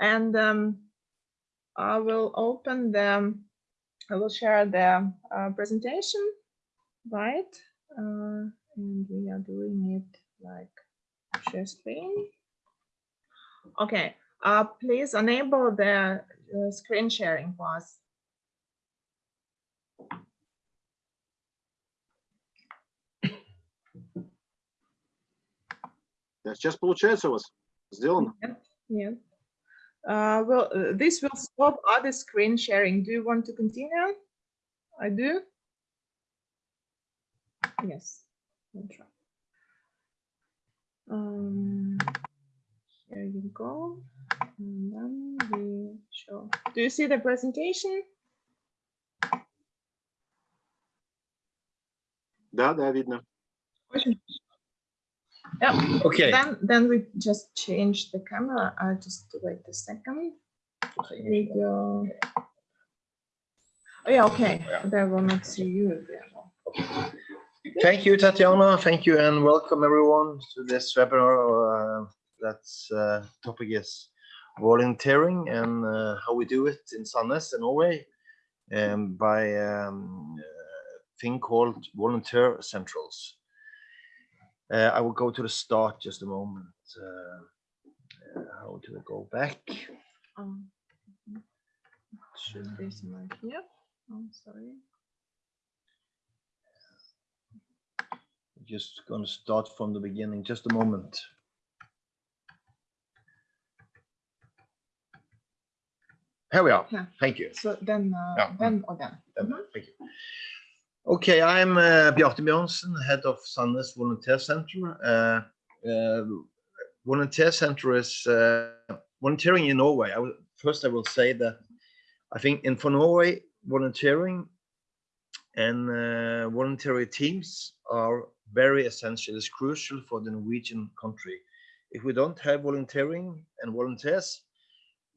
And um, I will open the, I will share the uh, presentation, right? Uh, and we are doing it like share screen. Okay, uh, please enable the uh, screen sharing for us. Сейчас получается у вас. Сделано. Yeah. Uh, well, uh, this will stop other screen sharing. Do you want to continue? I do. Yes. I'll try. Um, here you go. And then we show. Do you see the presentation? Да, да, видно. yeah. Okay, Then, then we just change the camera. I'll just wait a second. Video. Oh, yeah, okay. They will not see you. there. thank you, Tatiana. Thank you and welcome everyone to this webinar. Uh, that's uh, topic is volunteering and uh, how we do it in Sandnes in Norway um, by um, a thing called volunteer centrals. Uh, I will go to the start just a moment. Uh, uh, how do I go back? Um. Should be somewhere here. I'm sorry. Just going to start from the beginning, just a moment. Here we are. Yeah. Thank you. So then, uh, Yeah. then or then. Then, Mhm. Thank you. Okay, I'm uh, Bjarte Bjørnsen, head of Sandnes Volunteer Center. Uh, uh, Volunteer Center is volunteering in Norway. I first, I will say that I think in for Norway, volunteering and voluntary teams are very essential. It's crucial for the Norwegian country. If we don't have volunteering and volunteers,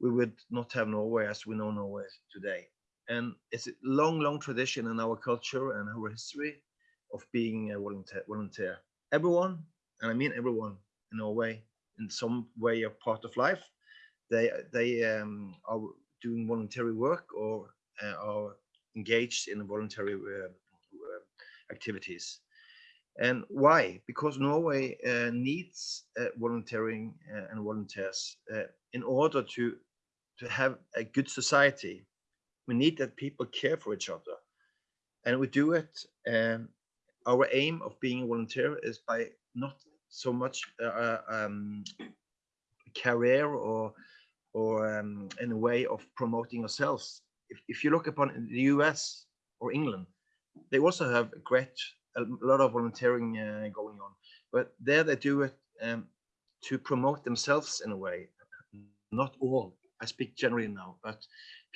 we would not have Norway as we know Norway today and it's a long, long tradition in our culture and our history of being a volunteer. volunteer. Everyone, and I mean everyone in Norway, in some way or part of life, they they um, are doing voluntary work or uh, are engaged in voluntary uh, uh, activities. And why? Because Norway uh, needs uh, volunteering uh, and volunteers in order to to have a good society we need that people care for each other. And we do it um, our aim of being a volunteer is by not so much uh, um, career or or um, in a way of promoting ourselves. If, if you look upon the us or england they also have a great a lot of volunteering uh, going on. But there they do it um, to promote themselves in a way not all i speak generally now but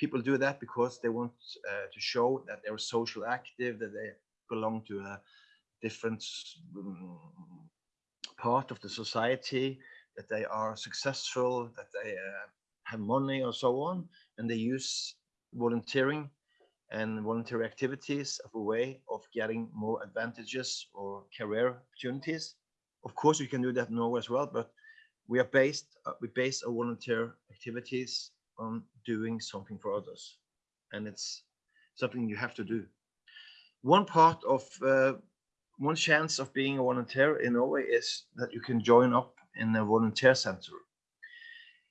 people do that because they want uh, to show that they're social active, that they belong to a different um, part of the society, that they are successful, that they uh, have money or so on, and they use volunteering and voluntary activities of a way of getting more advantages or career opportunities. Of course, you can do that in Norway as well, but we are based, uh, we base our volunteer activities on doing something for others and it's something you have to do. One part of uh, one chance of being a volunteer in Norway is that you can join up in a volunteer center.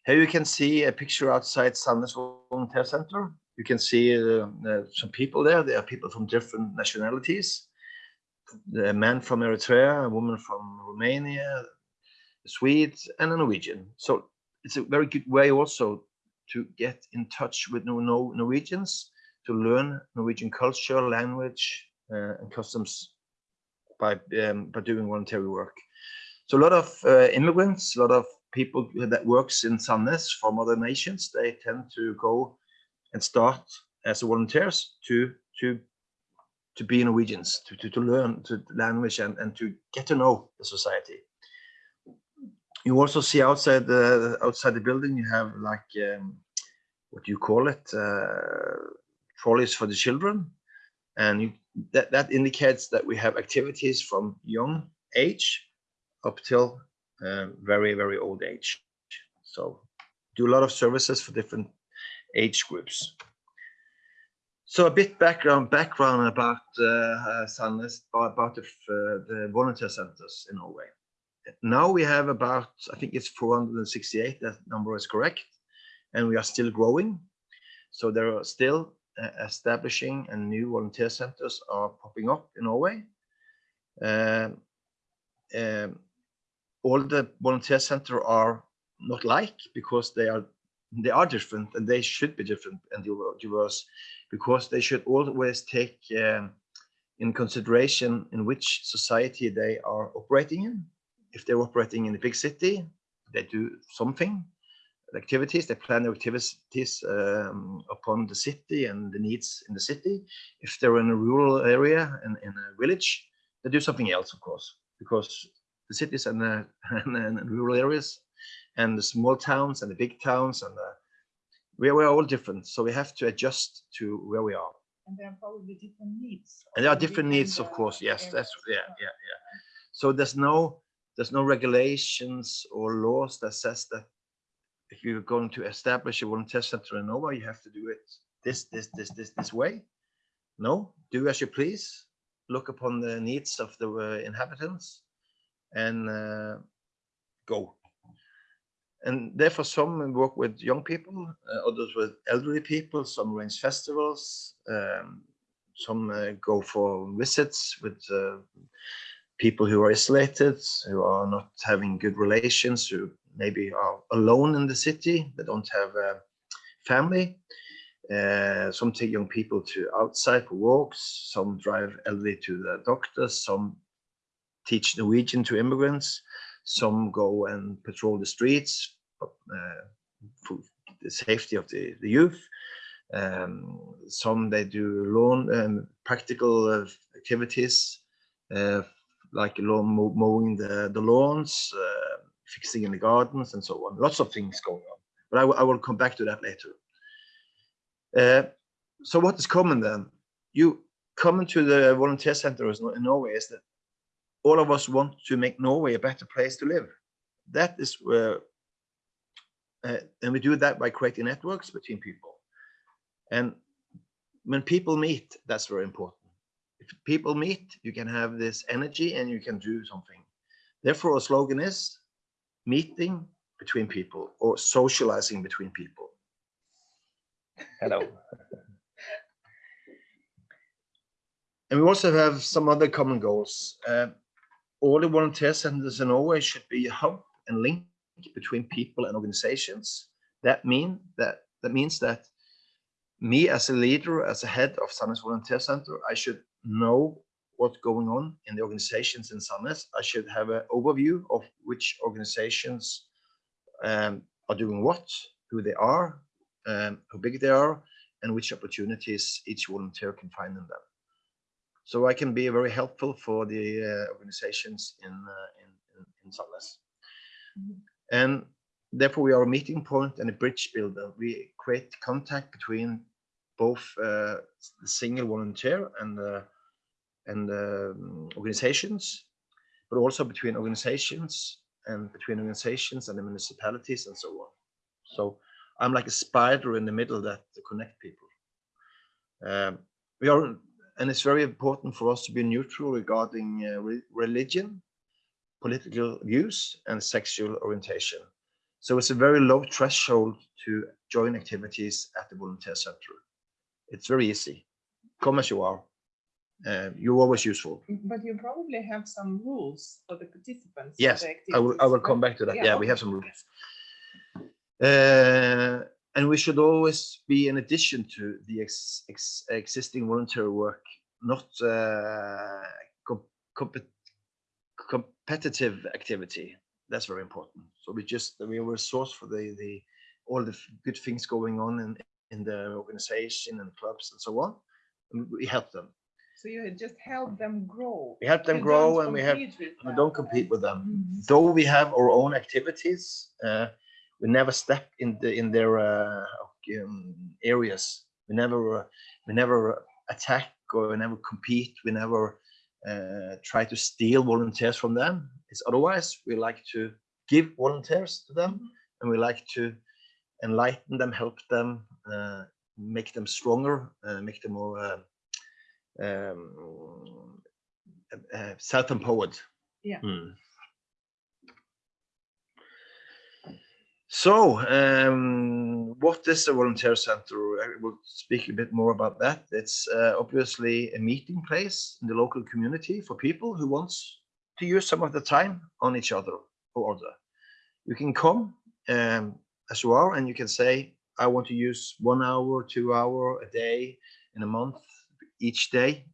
Here you can see a picture outside Sandnes Volunteer Center. You can see uh, uh, some people there. There are people from different nationalities. A man from Eritrea a woman from Romania a Swede and a Norwegian so it's a very good way also to get in touch with no, no Norwegians, to learn Norwegian culture, language, uh, and customs by um, by doing voluntary work. So a lot of uh, immigrants, a lot of people that works in Sandnes from other nations, they tend to go and start as volunteers to to to be Norwegians, to, to, to learn the language and, and to get to know the society you also see outside the outside the building you have like um, what do you call it uh, trolleys for the children and you, that that indicates that we have activities from young age up till uh, very very old age so do a lot of services for different age groups. So a bit background background about uh, Sandnes, about the, uh, the volunteer centers in Norway. Now we have about, I think it's 468, that number is correct, and we are still growing. So there are still uh, establishing and new volunteer centers are popping up in Norway. Um, um, all the volunteer center are not like because they are they are different and they should be different and diverse because they should always take um, in consideration in which society they are operating in. If they're operating in a big city, they do something activities, they plan their activities um, upon the city and the needs in the city. If they're in a rural area and in a village, they do something else, of course, because the cities and the and, and rural areas and the small towns and the big towns and the, we, we are all different. So we have to adjust to where we are. And there are probably different needs. And there are of different needs, of course. Yes, areas that's yeah, yeah, yeah. So there's no there's no regulations or laws that says that if you're going to establish a volunteer center in Norway, you have to do it this, this, this, this, this way. No, do as you please. Look upon the needs of the uh, inhabitants and uh, go. And therefore, some work with young people, uh, others with elderly people. Some arrange festivals. Um, some uh, go for visits with uh, people who are isolated, who are not having good relations, who maybe are alone in the city. They don't have a family. Uh, some take young people to outside for walks. Some drive elderly to the doctors. Some teach Norwegian to immigrants. Some go and patrol the streets uh, for the safety of the, the youth. Um, some they do lawn um, practical uh, activities uh, like lawn mowing the, the lawns, uh, fixing in the gardens and so on. Lots of things going on, but I, will- I will come back to that later. Uh, so what is common then? You common to the volunteer centers in Norway is that all of us want to make Norway a better place to live. That is where, uh, and we do that by creating networks between people. And when people meet, that's very important. If people meet, you can have this energy and you can do something. Therefore, our slogan is meeting between people or socializing between people. Hello. and we also have some other common goals. Uh, all the volunteer centers in Norway should be a hub and link between people and organizations. That mean that that means that me as a leader, as a head of Sandnes Volunteer Center, I should know what's going on in the organizations in Sandnes. I should have an overview of which organizations um, are doing what, who they are, um, how big they are, and which opportunities each volunteer can find in them. So I can be very helpful for the uh, organizations in, uh, in, in, in Sandnes. Mhm. And therefore we are a meeting point and a bridge builder. We create contact between both uh, the single volunteer and and um, organizations, but also between organizations and between organizations and the municipalities and so on. So I'm like a spider in the middle that connect people. Um, we are, and it's very important for us to be neutral regarding uh, re- religion, political views, and sexual orientation. So it's a very low threshold to join activities at the volunteer center. It's very easy. Come as you are. Uh, you're always useful. But you probably have some rules for the participants. Yes, the I will, I will come back to that. Yeah, Yeah, we have some rules. Uh, and we should always be in addition to the ex, ex, existing voluntary work, not uh, com, compet, competitive activity. That's very important. So we just we are a resource for the the all the good things going on in in the organization and clubs and so on. And we help them. So you just help them grow. We help them You grow and we have we don't compete right? with them Mhm. though we have our own activities, uh, we never step in the in their uh, um, areas. We never uh, we never attack or we never compete. We never uh, try to steal volunteers from them. It's otherwise we like to give volunteers to them, and we like to enlighten them, help them, make them stronger, uh, make them more uh, um, uh, self-empowered. Yeah. Hmm. So, um, what is a volunteer center? I will speak a bit more about that. It's uh, obviously a meeting place in the local community for people who wants to use some of the time on each other or other. You can come um, as you are and you can say, I want to use one hour, two hour a day in a month, each day,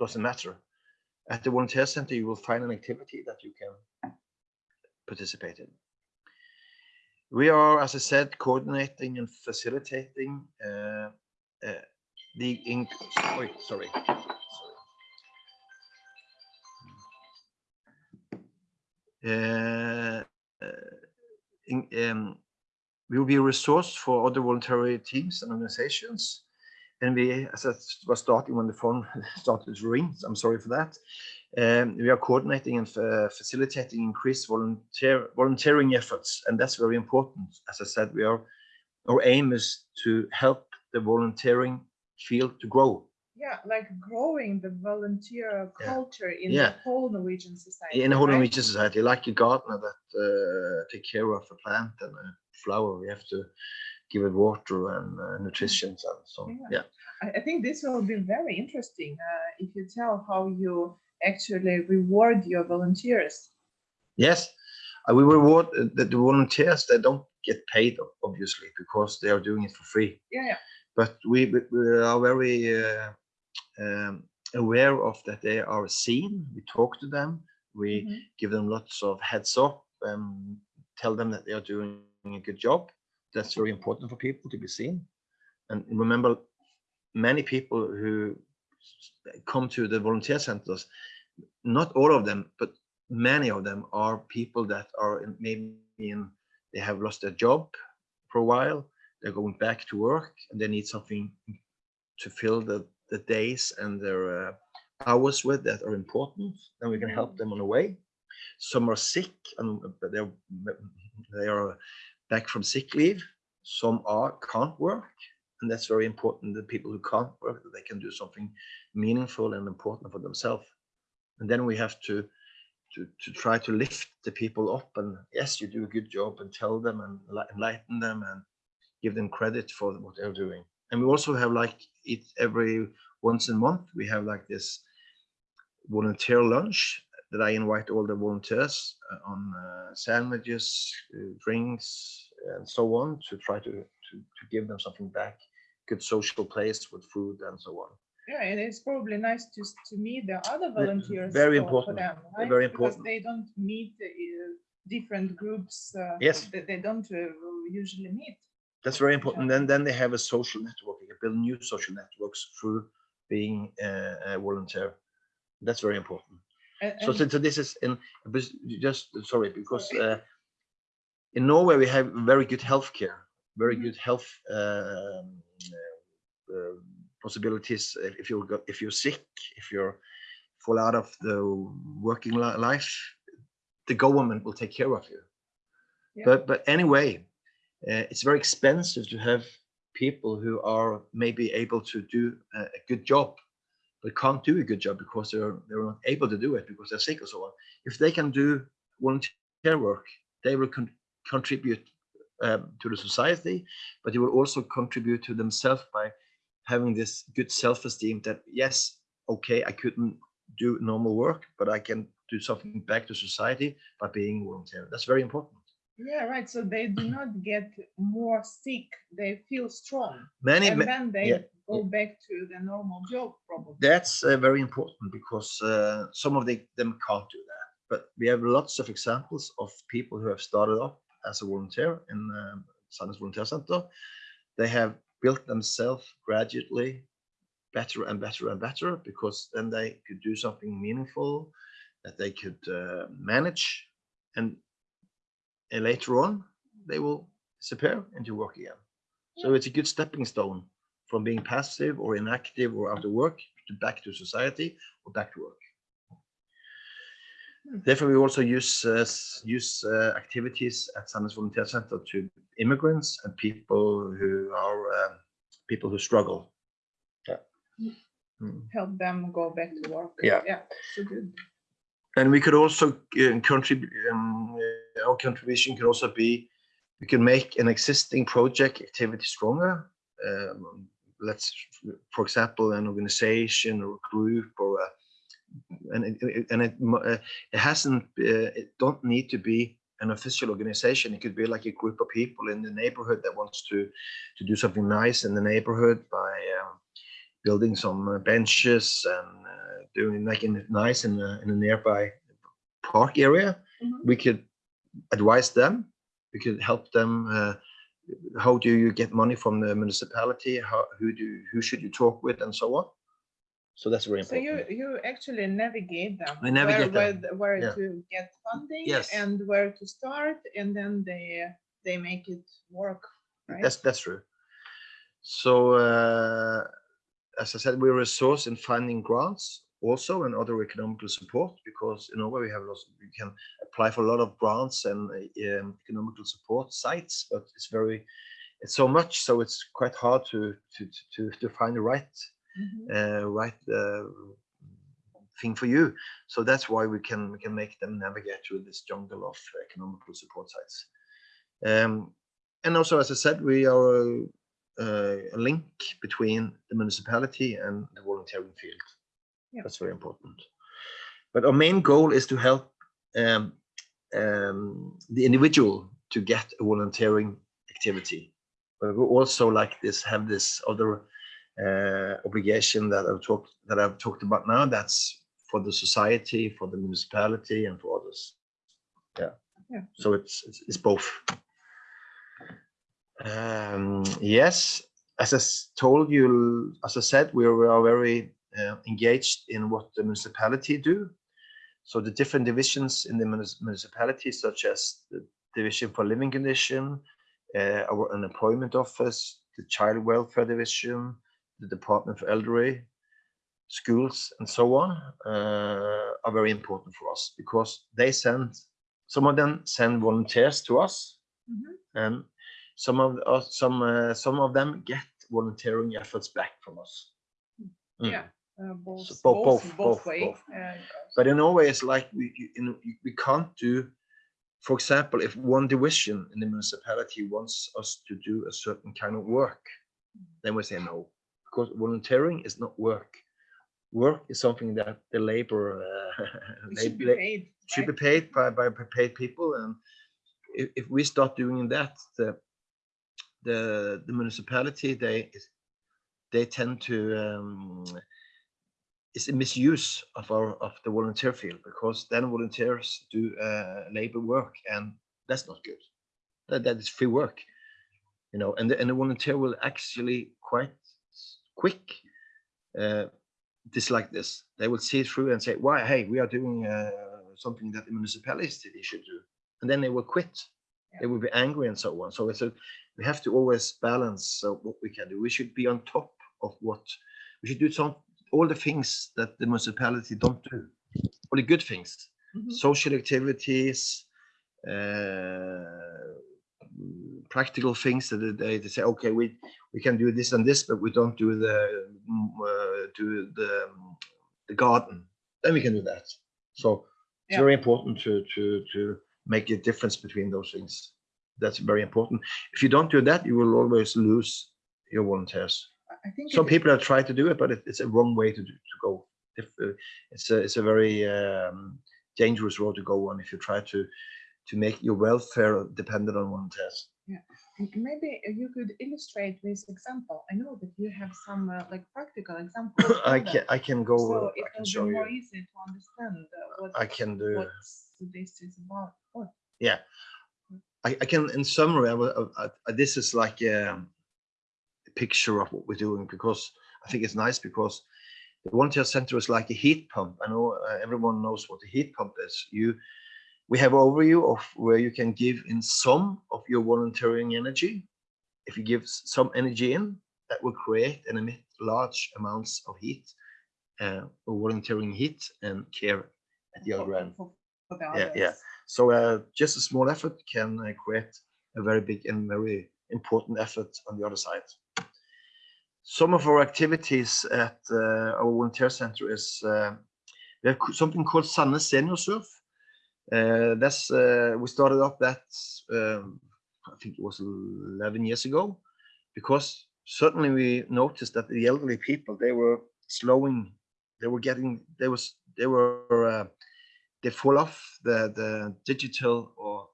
doesn't matter. At the volunteer center, you will find an activity that you can participate in. We are, as I said, coordinating and facilitating uh, uh, the in sorry, sorry. Uh, uh, in, um, will be a resource for other voluntary teams and organizations. And we, as I was starting when the phone started to ring, so I'm sorry for that. Um, we are coordinating and uh, facilitating increased volunteer volunteering efforts, and that's very important. As I said, we are our aim is to help the volunteering field to grow Yeah, like growing the volunteer Yeah. culture in Yeah. the whole Norwegian society. in a whole right? Norwegian society, like a gardener that uh, take care of a plant and a flower. We have to give it water and uh, nutrition and so on. Yeah. Yeah. I, I think this will be very interesting uh, if you tell how you actually reward your volunteers. Yes, uh, we reward uh, the, the volunteers. They don't get paid, obviously, because they are doing it for free. Yeah, yeah. But we, we we are very uh, um, aware of that they are seen. We talk to them. We Mhm. give them lots of heads up and tell them that they are doing a good job. That's very important for people to be seen. And remember, many people who come to the volunteer centers, not all of them, but many of them are people that are in, maybe in, they have lost their job for a while, they're going back to work and they need something to fill the, the days and their uh, hours with that are important. and we can help them on the way. Some are sick and they're they are back from sick leave. Some are can't work, and that's very important. The people who can't work, they can do something meaningful and important for themselves. And then we have to to to try to lift the people up. And yes, you do a good job, and tell them and enlighten them and give them credit for what they're doing. And we also have like it every once a month. We have like this volunteer lunch that I invite all the volunteers uh, on uh, sandwiches, uh, drinks, and so on to try to, to to give them something back. Good social place with food and so on. Yeah, and it's probably nice to s- to meet the other volunteers. very for- for important, them, very right? very Because important. they don't meet uh, different groups. Uh, Yes. That they don't uh, usually meet. That's very important. Then then they have a social network. They build new social networks through being uh, a volunteer. That's very important. And, So, so, so this is in just sorry because uh, in Norway we have very good healthcare, very Mhm. good health um, uh, uh, possibilities. If you got if you're sick, if you're fall out of the working life, the government will take care of you. Yeah. But but anyway, it's very expensive to have people who are maybe able to do a, a good job but can't do a good job because they're they're not able to do it because they're sick or so on. If they can do volunteer work, they will con- contribute um, to the society, but they will also contribute to themselves by having this good self-esteem that yes, okay, I couldn't do normal work, but I can do something back to society by being volunteer. That's very important. Yeah, right. So they do not get more sick. They feel strong, Many, and then they yeah, go back to the normal job, probably. that's uh, very important because uh, some of the, them can't do that. But we have lots of examples of people who have started up as a volunteer in um, Sandnes Volunteer Center. They have built themselves gradually better and better and better because then they could do something meaningful that they could uh, manage and, and later on they will disappear into work again. So it's a good stepping stone from being passive or inactive or out of work to back to society or back to work. Therefore, we also use uh, use uh, activities at Sandnes Volunteer Center to immigrants and people who are uh, people who struggle. Yeah. Mm. Help them go back to work. Yeah. Yeah, so good. And we could also uh, contribute. Um, uh, our contribution could also be we can make an existing project activity stronger. Um, let's, for example, an organization or a group or a, and it, and it, uh, it hasn't. Uh, it don't need to be an official organization. It could be like a group of people in the neighborhood that wants to to do something nice in the neighborhood by um, building some uh, benches and doing making it nice in a, in a nearby park area. Mhm. We could advise them. We could help them. Uh, how do you get money from the municipality? How who do who should you talk with and so on? So that's very important. So you, you actually navigate them. I navigate where, them, Where, where yeah. to get funding Yes. and where to start and then they, they make it work, right? That's that's true. So uh, as I said, we're a source in finding grants also and other economical support because in Norway we have lots. We can apply for a lot of grants and uh, um, economical support sites, but it's very it's so much, so it's quite hard to to to to find the right Mhm. uh, right uh, thing for you. So that's why we can we can make them navigate through this jungle of economical support sites. Um, and also, as I said, we are a, a link between the municipality and the volunteering field. Yeah. That's very important. But our main goal is to help um, um, the individual to get a volunteering activity. But we also like this have this other uh, obligation that I've talked that I've talked about now. That's for the society, for the municipality, and for others. Yeah. Yeah. So it's it's, it's both. Um, yes, as I told you, as I said, we are, we are very uh, engaged in what the municipality do. So the different divisions in the municipality, such as the division for living condition, uh, our unemployment office, the child welfare division, the department for elderly, schools, and so on, uh, are very important for us because they send some of them send volunteers to us, Mhm. and some of us some uh, some of them get volunteering efforts back from us. Mm. Yeah, uh, both, So both, both, both way. both. uh. But in Norway, it's like we, you you know, you- we can't do, for example, if one division in the municipality wants us to do a certain kind of work, then we say no, because volunteering is not work. Work is something that the labor uh, should be paid. should be paid by, by by paid people, and if, if we start doing that, the the the municipality they they tend to um, it's a misuse of our of the volunteer field because then volunteers do uh, labor work and that's not good. That, that is free work, you know, and the, and the volunteer will actually quite quick uh, dislike this. They will see through and say, "Why? Hey, we are doing uh, something that the municipality should do," and then they will quit. They will be angry and so on. So we have to always balance uh, what we can do. We should be on top of what we should do. Some all the things that the municipality don't do, all the good things, Mhm. social activities, uh, mm, practical things that they, they say, okay, we we can do this and this, but we don't do the mm, uh, do the the garden. Then we can do that. So it's Yeah. very important to to to make a difference between those things. That's very important. If you don't do that, you will always lose your volunteers. I- think Some people have tried to do it, but it, it's a wrong way to do, to go. If uh, it's a it's a very um, dangerous road to go on if you try to to make your welfare dependent on volunteers. m- Maybe you could illustrate this example. I know that you have some uh, like practical examples. I can. I can go. So uh, it I can show be you. more easy to understand uh, what, I can do. what this is about. What? Yeah, I, I can. In summary, I, I, I, this is like um, picture of what we're doing because I think it's nice because the volunteer center is like a heat pump. I know uh, everyone knows what a heat pump is. You, we have overview of where you can give in some of your volunteering energy. If you give some energy in, that will create and emit large amounts of heat, uh, volunteering heat and care at the other end. for for the Yeah, yeah. So uh, just a small effort can uh, create a very big and very important effort on the other side. Some of our activities at uh, our volunteer center is uh, we have something called Sandnes Senior Surf. Uh, that's uh, we started up that um, I think it was 11 years ago, because certainly we noticed that the elderly people they were slowing, they were getting, they was they were uh, they fall off the the digital or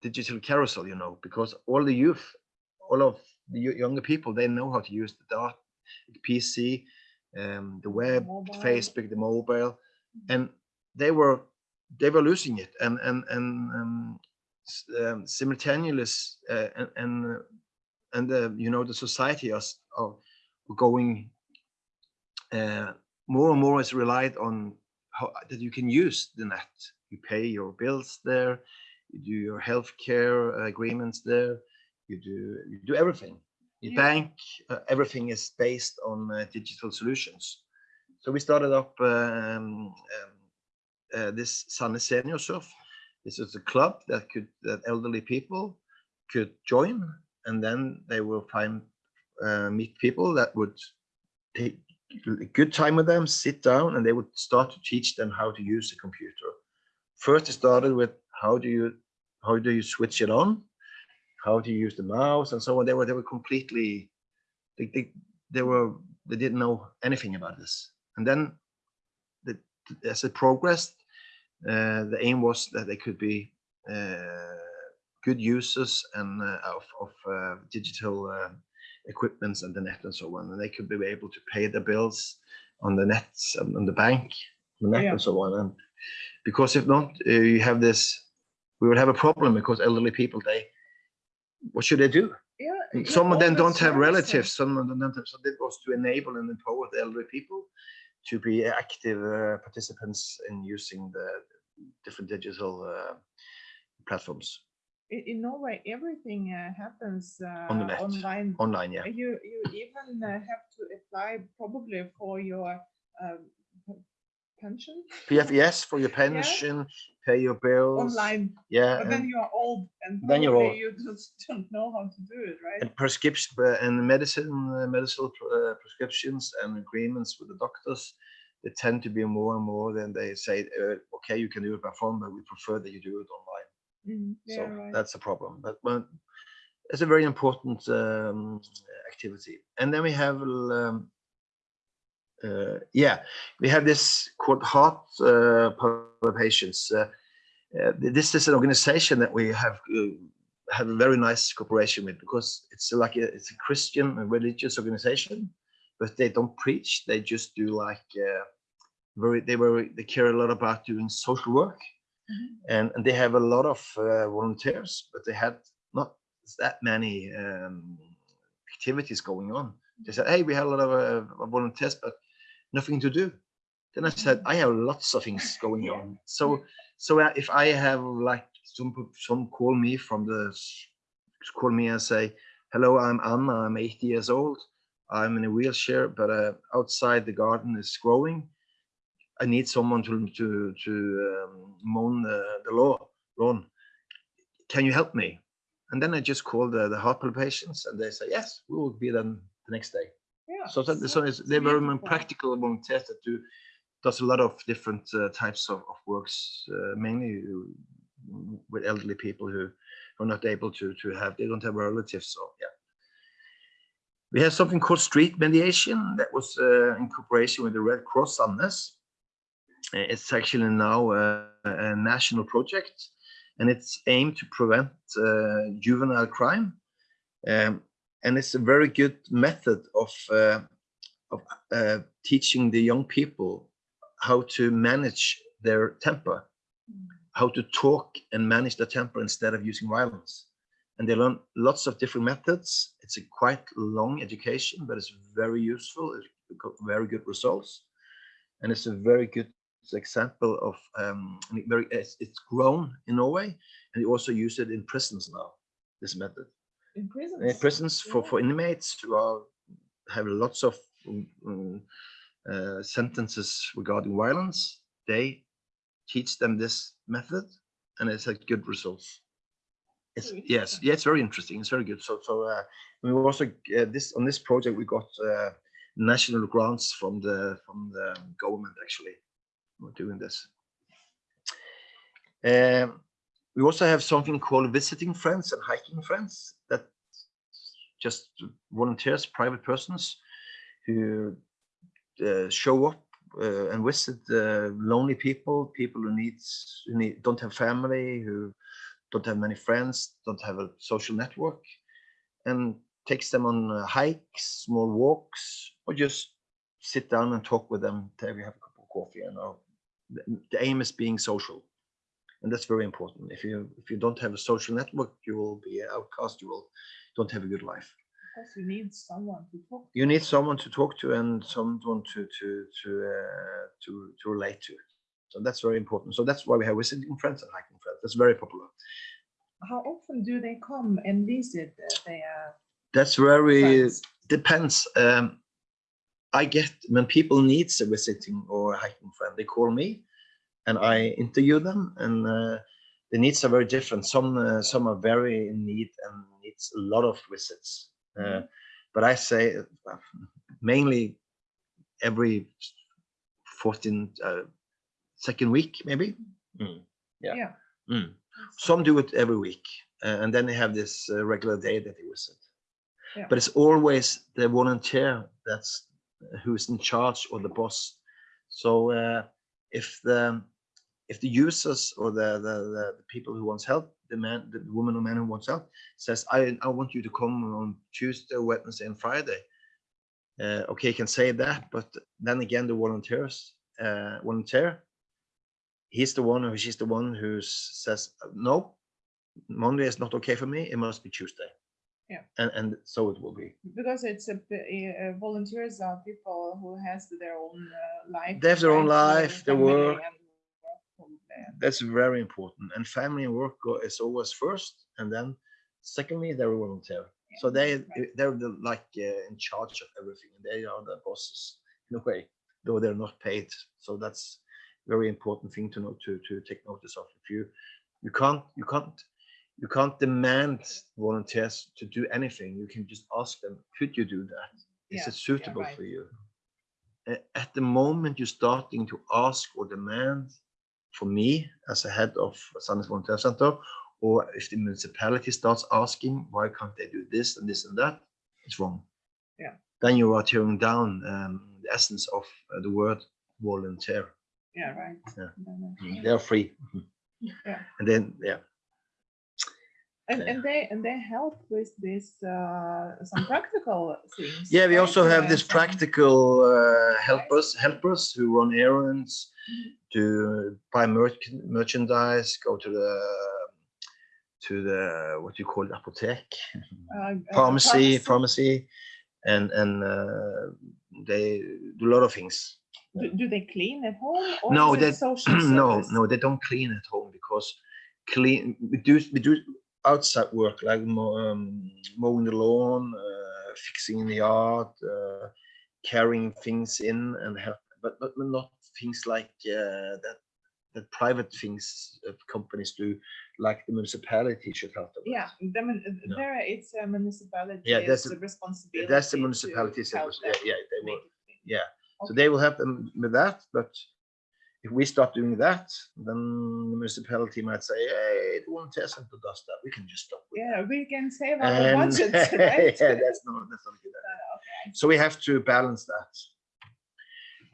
digital carousel, you know, because all the youth, all of younger people, they know how to use the dot, the PC, um, the web, Mobile. Facebook, the mobile, and they were they were losing it, and and and um, um, simultaneous uh, and and uh, and uh, you know the society is are going uh, more and more is relied on how that you can use the net. You pay your bills there, you do your healthcare agreements there, you do you do everything. You Yeah. bank, uh, everything is based on uh, digital solutions. So we started up um, um, uh, this Sandnes Senior Surf. This is a club that could that elderly people could join, and then they will find uh, meet people that would take a good time with them, sit down, and they would start to teach them how to use the computer. First, it started with how do you how do you switch it on, how do you use the mouse, and so on. They were they were completely they they, they were they didn't know anything about this. And then, the, as it progressed, uh, the aim was that they could be uh, good users and uh, of of uh, digital uh, equipments and the net and so on, and they could be able to pay their bills on the nets and on the bank, the net Yeah. and so on. And because if not, uh, you have this, we will have a problem because elderly people they, what should they do? Yeah, yeah, Some of them the don't have relatives. Some of them don't have. So that was to enable and empower the elderly people to be active uh, participants in using the different digital uh, platforms In, in Norway, everything uh, happens uh, On online. online. Yeah. You you even uh, have to apply probably for your um, pension PFES for your pension, pay your bills. online, Yeah. but then you are old and Then you're old. you just don't know how to do it, right? and prescription and medicine, uh, medical uh, prescriptions and agreements with the doctors, they tend to be more and more than they say, uh, okay, you can do it by phone, but we prefer that you do it online. Mm, so yeah, right. that's a problem. But, but it's a very important um, activity. And then we have, um, uh, yeah, we have this called Heart uh. Uh, uh, this is an organization that we have uh, have a very nice cooperation with because it's like a, it's a Christian and religious organization, but they don't preach. They just do like uh, very they were they care a lot about doing social work Mhm. and, and they have a lot of uh, volunteers, but they had not that many um, activities going on. They said, "Hey, we have a lot of uh, volunteers, but nothing to do." Then I said, "I have lots of things going Yeah. on." So, so uh, if I have like some some call me from the call me and say, "Hello, I'm Anna. I'm 80 years old. I'm in a wheelchair, but uh, outside the garden is growing. I need someone to to to um, mow the, the lawn. Lawn. Can you help me?" And then I just call the the heart palpitations, and they say, "Yes, we will be then the next day." So that, so so it's, it's they're very beautiful. practical volunteers that do does a lot of different uh, types of, of works, uh, mainly uh, with elderly people who are not able to to have they don't have relatives. So yeah, we have something called street mediation that was uh, in cooperation with the Red Cross Sandnes. Uh, It's actually now a, a national project, and it's aimed to prevent uh, juvenile crime. Um, and it's a very good method of uh, of uh, teaching the young people how to manage their temper, how to talk and manage their temper instead of using violence. And they learn lots of different methods. It's a quite long education, but it's very useful. It's got very good results, and it's a very good example of um, very. It's, it's grown in Norway, and they also use it in prisons now. This method in prisons. prisons for, for inmates who are have lots of um, uh, sentences regarding violence. They teach them this method, and it's had good results. It's yes, yeah, it's very interesting. It's very good. So so uh, we also uh, this on this project we got uh, national grants from the from the government actually. We're doing this. Um, we also have something called visiting friends and hiking friends just volunteers, private persons who uh, show up uh, and visit uh, lonely people, people who needs who need, don't have family, who don't have many friends, don't have a social network, and takes them on uh, hikes, small walks, or just sit down and talk with them till we have a cup of coffee. And uh, the, the aim is being social, and that's very important. If you if you don't have a social network, you will be outcast. You will don't have a good life Because you need someone to talk to. you need someone to talk to and someone to to to uh, to to relate to. So that's very important. So that's why we have visiting friends and hiking friends. That's very popular. How often do they come and visit uh, their That's very friends? depends. Um, I get when people needs a visiting or hiking friend, they call me, and I interview them, and uh, the needs are very different. Some uh, some are very in need and needs a lot of visits. Uh, but I say uh, mainly every 14 uh, second week, maybe. Mm, yeah. Yeah. Mm. Some do it every week, uh, and then they have this uh, regular day that they visit. Yeah. But it's always the volunteer that's uh, who's in charge or the boss. So uh, if the if the users or the, the the the people who wants help, the man, the woman or man who wants help, says, "I I want you to come on Tuesday, Wednesday, and Friday." Uh, okay, you can say that, but then again, the volunteers uh, volunteer he's the one or she's the one who says no monday is not okay for me it must be tuesday Yeah. and and so it will be Because it's a, p- uh, volunteers are people who has their own uh, life. They have their own life, their work. and work from there. That's very important and family and work go, is always first and then secondly they're volunteer. So they right. they're the, like uh, in charge of everything and they are the bosses in a way though they're not paid. So that's very important thing to know to to take notice of. If you you can't you can't you can't demand volunteers to do anything. You can just ask them could you do that? Is Yeah, it yeah, suitable right. for you? At the moment you're starting to ask or demand for me as a head of Sandnes Volunteer Center, or if the municipality starts asking why can't they do this and this and that, it's wrong. Yeah. Then you are tearing down um, the essence of uh, the word volunteer. Yeah, right. Yeah. Then, uh, They're free. Yeah. And then, yeah, And, and they and they help with this uh, some practical things. yeah. We also have this practical uh, helpers, helpers who run errands, to buy merch merchandise, go to the to the what you call it, apothec. uh, uh, pharmacy, pharmacy, and and uh, they do a lot of things. Do, do they clean at home? Or No, they social no, no, they don't clean at home because clean we do we do outside work like um, mowing the lawn, uh, fixing the yard, uh, carrying things in and help, but but not things like uh, that that private things uh, companies do, like the municipality should help them. Yeah, the mun- uh, No. there it's a municipality. Yeah, that's the- responsibility. That's the to municipality's yeah, yeah, they will make it clean. yeah. So they will help them with that, but if we stop doing that, then the municipality might say, hey, the one test center does that. We can just stop with Yeah, we can save our And- budget, right? yeah, that's not that's not good. Uh, okay. So we have to balance that.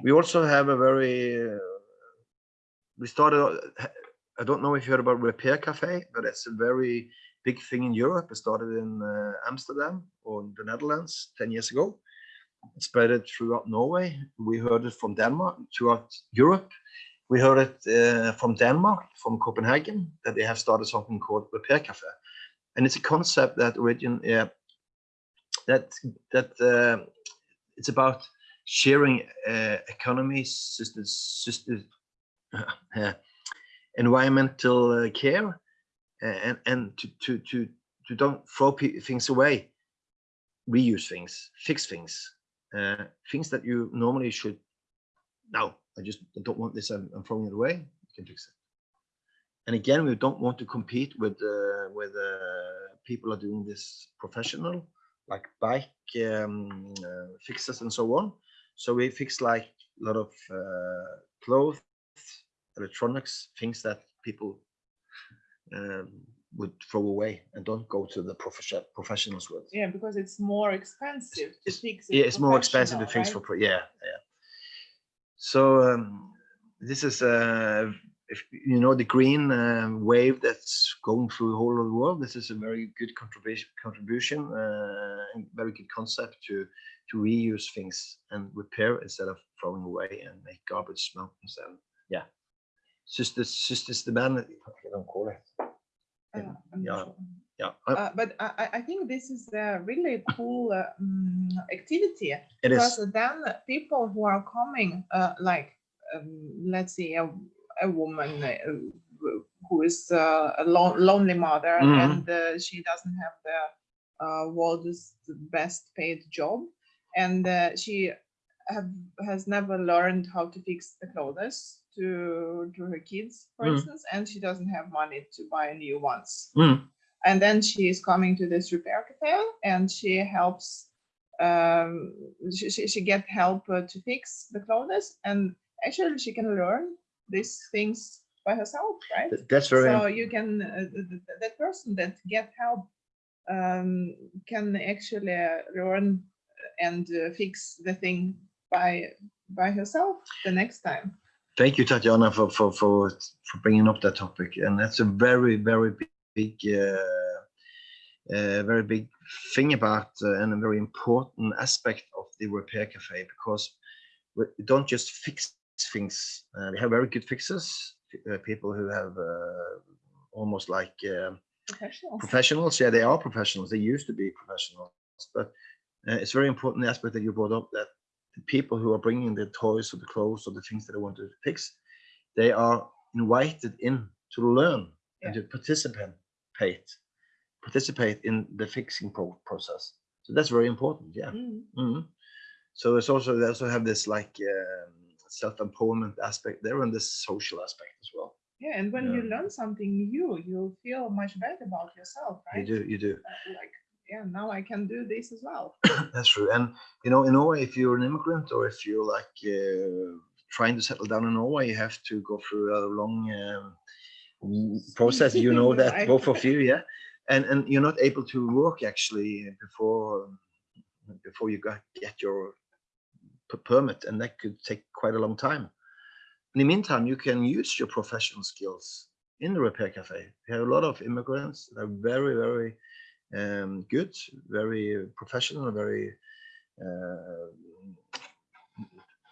We also have a very uh, we started uh, I don't know if you heard about Repair Cafe, but it's a very big thing in Europe. It started in uh, Amsterdam or the Netherlands 10 years ago. Spread it throughout Norway. We heard it from Denmark, throughout Europe. We heard it uh, from Denmark, from Copenhagen, that they have started something called Repair Cafe. And it's a concept that origin, yeah, that that uh, it's about sharing uh, economy, system, system, uh, environmental uh, care, and and to to to to don't throw things away, reuse things, fix things, uh, things that you normally should. No, I just don't want this. I'm, I'm throwing it away. You can fix it. and again, we don't want to compete with uh, with uh, people are doing this professional, like bike um, uh, fixers and so on. So we fix like a lot of uh, clothes, electronics, things that people um, would throw away and don't go to the profession professionals with. Yeah, because it's more expensive to It's- fix it Yeah, it's more expensive to fix for right? pro- yeah, yeah. So um, this is uh, if you know the green uh, wave that's going through the whole of the world. This is a very good contribution, contribution, uh, and very good concept to to reuse things and repair instead of throwing away and make garbage mountains. And yeah, the man. I don't call it. Yeah. sure. Yeah, uh, but I, I- think this is a really cool uh, mm, activity it because is. then people who are coming, uh, like um, let's say a, a woman uh, who- is uh, a lon- lonely mother Mhm. and uh, she doesn't have the uh, world's best paid job, and uh, she have has never learned how to fix the clothes to to her kids, for Mhm. instance, and she doesn't have money to buy new ones Mm, and then she is coming to this repair cafe and she helps um she, she, she get help uh, to fix the clothes and actually she can learn these things by herself right that's very. so you can uh, th- th- that person that get help um can actually uh, learn and uh, fix the thing by by herself the next time Thank you, Tatjana, for, for, for, for bringing up that topic. And that's a very, very big, uh, uh, very big thing about uh, and a very important aspect of the repair cafe because we don't just fix things. Uh, we have very good fixers, uh, people who have uh, almost like uh, professionals professionals. Yeah, they are professionals. They used to be professionals, but uh, it's very important the aspect that you brought up that the people who are bringing the toys or the clothes or the things that they want to fix, they are invited in to learn and to participate, participate in the fixing pro- process. So that's very important. Yeah. Mm. Mhm. So it's also they also have this like um, self-empowerment aspect there and this social aspect as well. yeah and when you learn something new you feel much better about yourself right You do, you do. uh, like yeah now i can do this as well That's true. And you know, in Norway, if you're an immigrant or if you're like uh, trying to settle down in Norway, you have to go through a long um, process. You know that Right. both of you, yeah. And and you're not able to work actually before before you got get your permit, and that could take quite a long time. In the meantime, you can use your professional skills in the repair cafe. We have a lot of immigrants that are very, very um, good, very professional, very uh,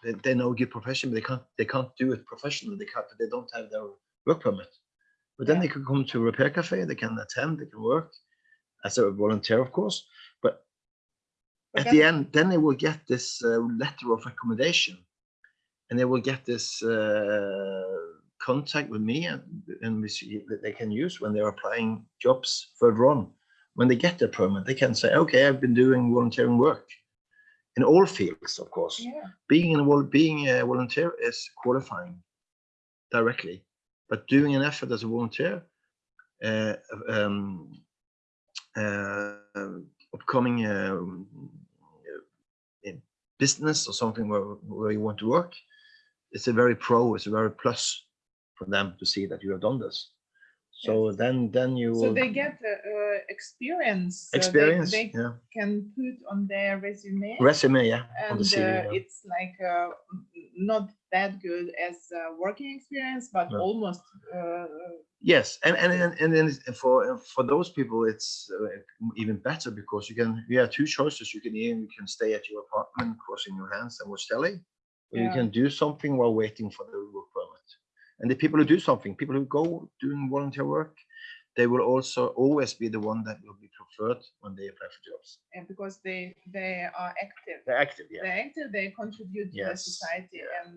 they, they know good profession, but they can't they can't do it professionally. They can't. They don't have their work permit. But then Yeah. they could come to a repair cafe. They can attend. They can work as a volunteer, of course. But But at the end, then they will get this uh, letter of recommendation, and they will get this uh, contact with me, and, and we see that they can use when they're applying jobs further on. When they get their permit, they can say, "Okay, I've been doing volunteering work in all fields, of course." yeah being in a being a volunteer is qualifying directly, but doing an effort as a volunteer, uh, um, uh, upcoming in business or something where where you want to work, it's a very pro, it's a very plus for them to see that you have done this. So then then you so they get uh, experience uh, they- experience, they, yeah, can put on their resume resume, yeah, and CV. uh, yeah. it's like uh, not that good as uh, working experience but No. almost uh, Yes, and and and, and then for for those people, it's uh, even better because you can you have two choices. You can either you can stay at your apartment, crossing your hands and watch telly, or you Yeah. can do something while waiting for the work permit. And the people who do something, people who go doing volunteer work, they will also always be the one that will be preferred when they apply for jobs. and because they they are active They're active, yeah. they're active they contribute to the society yeah. and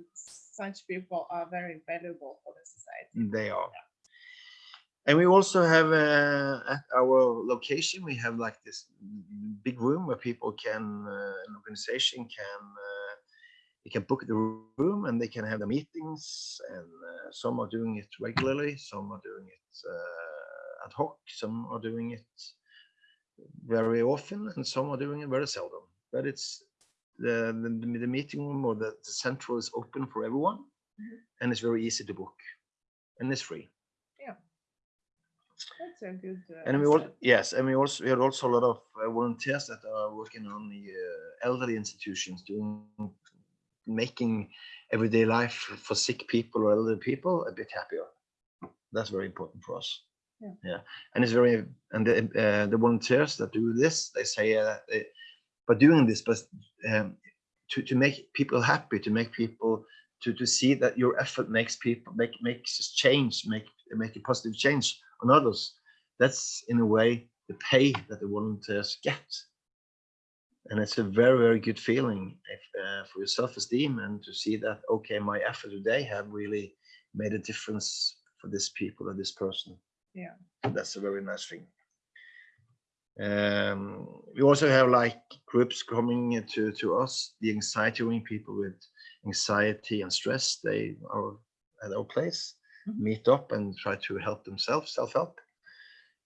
such people are very valuable for the society They are. And we also have uh, at our location, we have like this big room where people can, uh, an organization can, uh, they can book the room and they can have the meetings. And uh, some are doing it regularly, some are doing uh, ad hoc, some are doing it very often, and some are doing it very seldom. But it's the the, the meeting room or the, the central is open for everyone, Mhm. and it's very easy to book, and it's free. Yeah. That's a good. uh, And we all yes, and we also we had also a lot of uh, volunteers that are working on the uh, elderly institutions, doing making everyday life for sick people or elderly people a bit happier. That's very important for us. Yeah. yeah, and it's very and the uh, the volunteers that do this, they say uh, they, by doing this, but um, to to make people happy, to make people to to see that your effort makes people make makes change, make make a positive change on others. That's in a way the pay that the volunteers get, and it's a very very good feeling if, uh, for your self-esteem and to see that okay, my effort today have really made a difference for this people or this person. Yeah. that's a very nice thing. Um, we also have like groups coming to to us, the anxiety ring people with anxiety and stress. They are at our place, Mhm. meet up and try to help themselves, self-help.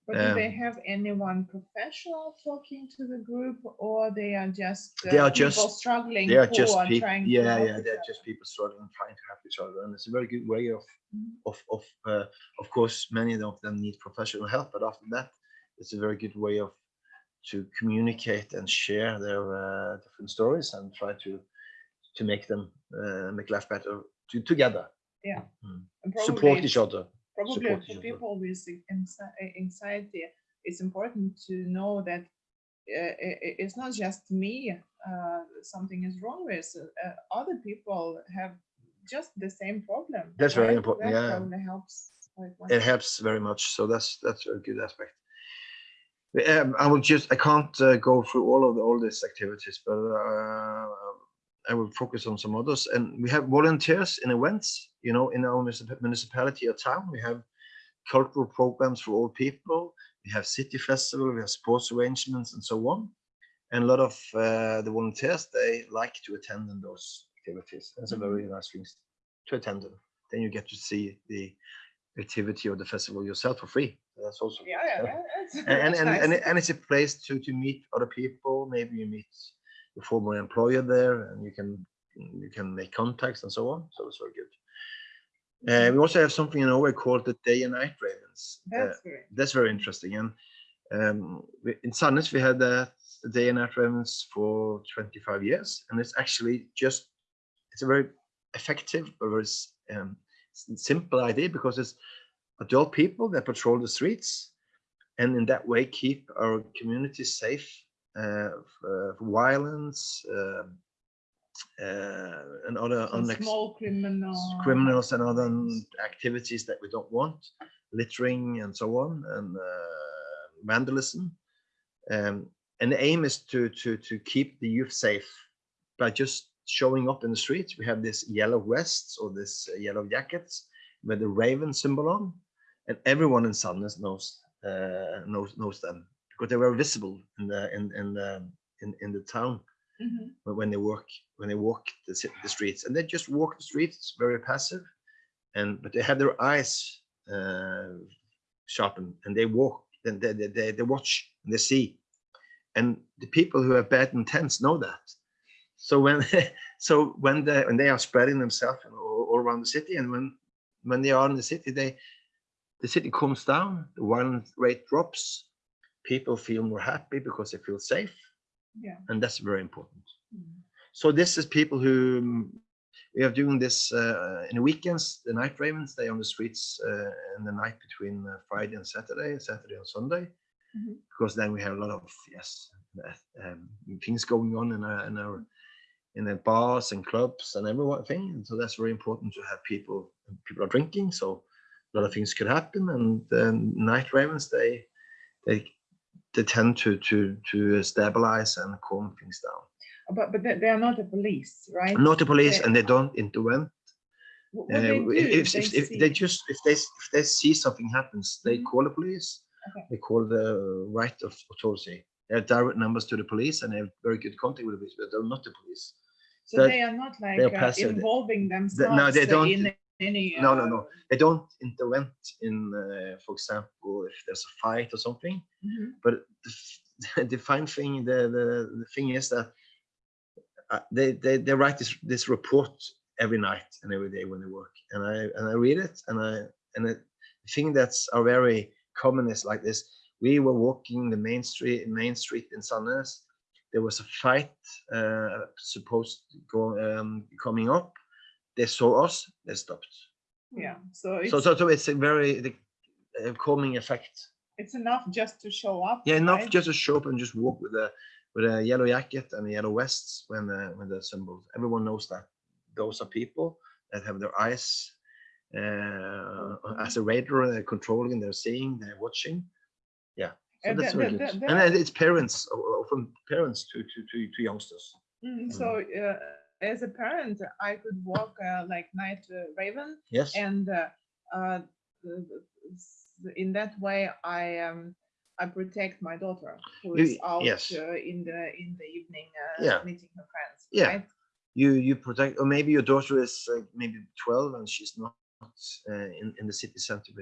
But do they um, have anyone professional talking to the group, or they are just They uh, are people just- struggling? They are just are people, yeah, yeah, they're just people struggling, trying to help each other, and it's a very good way of, Mhm. of, of, uh, of course, many of them need professional help, but after that, it's a very good way of to communicate and share their uh, different stories and try to to make them uh, make life better to, together, And support each other. Probably for people with uh, anxiety, it's important to know that uh, it's not just me uh, something is wrong with. Uh, other people have just the same problem. That's very right? important, That yeah. helps. much. it helps very much. So that's that's a good aspect. Um, I will just I can't uh, go through all of the, all these activities, but uh, I will focus on some others. And we have volunteers in events. You know, in our municipality or town, we have cultural programs for all people. We have city festival, we have sports arrangements, and so on. And a lot of uh, the volunteers they like to attend in those activities. That's a very nice thing to attend them. Then you get to see the activity of the festival yourself for free. That's also Yeah, yeah, Yeah. and and, nice. and, and it's a place to to meet other people. Maybe you meet former employer there, and you can you can make contacts and so on. So it's very good. Uh, we also have something in Norway called the Day and Night Ravens. Uh, That's great. that's very interesting. And um, we- in Sandnes, we had that the Day and Night Ravens for 25 years, and it's actually just it's a very effective, but very um, simple idea because it's adult people that patrol the streets, and in that way keep our community safe uh, uh, violence um, uh, and other unex- small criminal. criminals and other activities that we don't want, littering and so on, and uh, vandalism. Um, and the aim is to to to keep the youth safe by just showing up in the streets. We have this yellow vests or this uh, yellow jackets with the raven symbol on, and everyone in Sandnes knows uh, knows knows them because they were visible in the in in the in, in the town Mhm. when- when they work when they walk the, the streets and they just walk the streets very passive and but they have their eyes uh, sharpened and they walk and they, they, they, they watch and they see and the people who have bad intents know that so when so when they when they are spreading themselves all, all around the city and when when they are in the city they the city comes down the violence rate drops people feel more happy because they feel safe Yeah. and that's very important Mhm. so this is people who we are doing this uh, in the weekends. The night ravens they on the streets uh, in the night between uh, Friday and Saturday, Saturday and Sunday, Mhm. because then we have a lot of yes um, things going on in our, in our in the bars and clubs and everything. And so that's very important to have people people are drinking. So a lot of things could happen. And um, night ravens they they they tend to to to stabilize and calm things down. But but they, are not the police, right? Not the police, They- and they don't intervene. What, what Uh, they do, if, if, they if, if they just if they if they see something happens, they Mhm. call the police. Okay. They call the right of authority. They have direct numbers to the police, and they have very good contact with the police, but they're not the police. so they are not like uh, involving Th- themselves no, they uh, don't- in any. No, no, uh, no. They don't intervene in, uh, for example, if there's a fight or something. mhm. But the, the fine thing, the, the, the thing is that uh, they, they, they write this, this report every night and every day when they work. And I, and I read it and I, and the thing that's are very common is like this. We were walking the main street, main street in Sandnes. There was a fight, uh, supposed to go, um, coming up. They saw us, they stopped. Yeah, so it's, So, so, so it's a very the, uh, calming effect. it's enough just to show up. Yeah, enough right? just to show up and just walk with a with a yellow jacket and a yellow vest when the when the symbols. Everyone knows that those are people that have their eyes uh, as a radar, they're controlling, they're seeing, they're watching. Yeah, so And that's the- very the- good. the- And it's parents, o- from parents to to to, to youngsters. Mm, So uh, as a parent, I could walk uh, like night uh, raven Yes. and uh, uh, the- the- s- in that way I um I protect my daughter who is You- out yes. uh, in the in the evening uh, Yeah. meeting her friends. Yeah. right? you you protect or maybe your daughter is maybe 12 and she's not uh, in, in the city center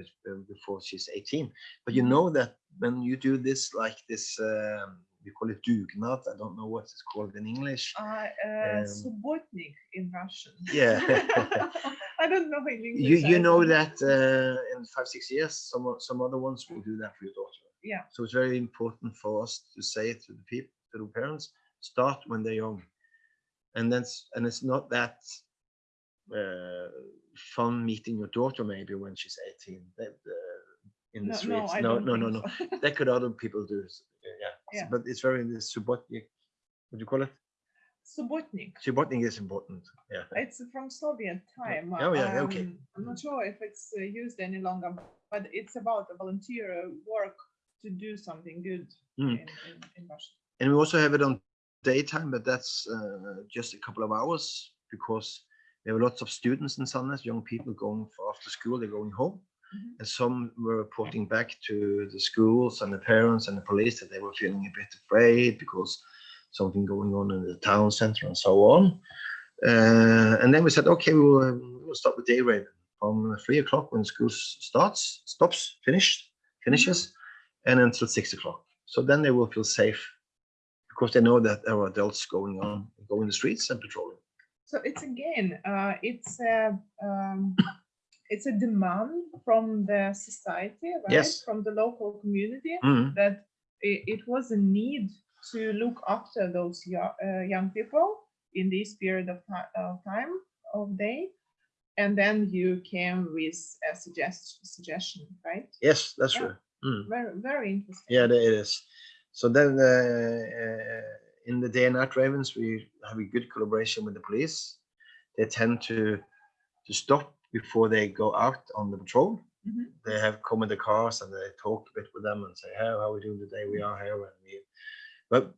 before she's 18 but you Mhm. know that when you do this like this um, we call it dugnad i don't know what it's called in english Uh, uh, Um, subotnik in Russian. Yeah. I don't know in English. you you know that uh, in five six years some some other ones will do that for your daughter Yeah. so it's very important for us to say it to the people to the parents start when they're young and that's and it's not that uh, fun meeting your daughter maybe when she's 18 that, uh, in the No, no, streets I no no no think no, so. that could other people do s- yeah, S- Yeah. but it's very the subotnik what do you call it Subotnik. subotnik is important yeah It's from Soviet time. Oh, yeah, okay. um, I'm not sure if it's uh, used any longer, but it's about a volunteer uh, work to do something good Mm. in, in, in Russia. and we also have it on daytime but that's uh, just a couple of hours because there were lots of students in Sandnes, young people going for after school they're going home Mhm. and some were reporting back to the schools and the parents and the police that they were feeling a bit afraid because something going on in the town center and so on uh, and then we said okay we'll, um, we'll start with day raven from three o'clock when school starts stops finished finishes and until six o'clock so then they will feel safe because they know that there are adults going on, going the streets and patrolling. So it's again, uh, it's a um, it's a demand from the society, right? Yes. From the local community Mm, that it, it was a need to look after those young, uh, young people in this period of, of time of day. And then you came with a suggest, suggestion, right? Yes, that's Yeah. true. Mm, Very, very interesting. Yeah, there it is. So then uh, uh, in the day and night ravens, we have a good collaboration with the police. They tend to to stop before they go out on the patrol. Mhm. They have come in the cars and they talk a bit with them and say, "Hey, how are we doing today? We are here." And we, but